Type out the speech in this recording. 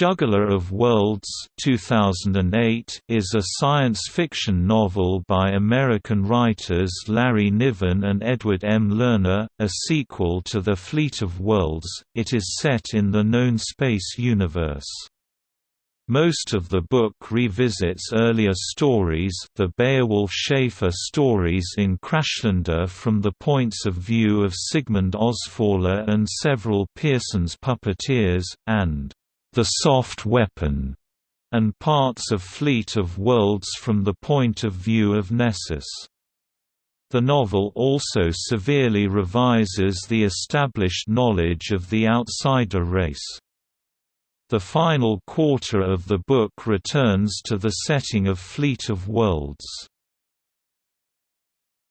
Juggler of Worlds 2008 is a science fiction novel by American writers Larry Niven and Edward M. Lerner, a sequel to The Fleet of Worlds. It is set in the known space universe. Most of the book revisits earlier stories the Beowulf Schaefer stories in Crashlander from the points of view of Sigmund Ausfaller and several Pierson's puppeteers, and the soft weapon, and parts of Fleet of Worlds from the point of view of Nessus. The novel also severely revises the established knowledge of the outsider race. The final quarter of the book returns to the setting of Fleet of Worlds.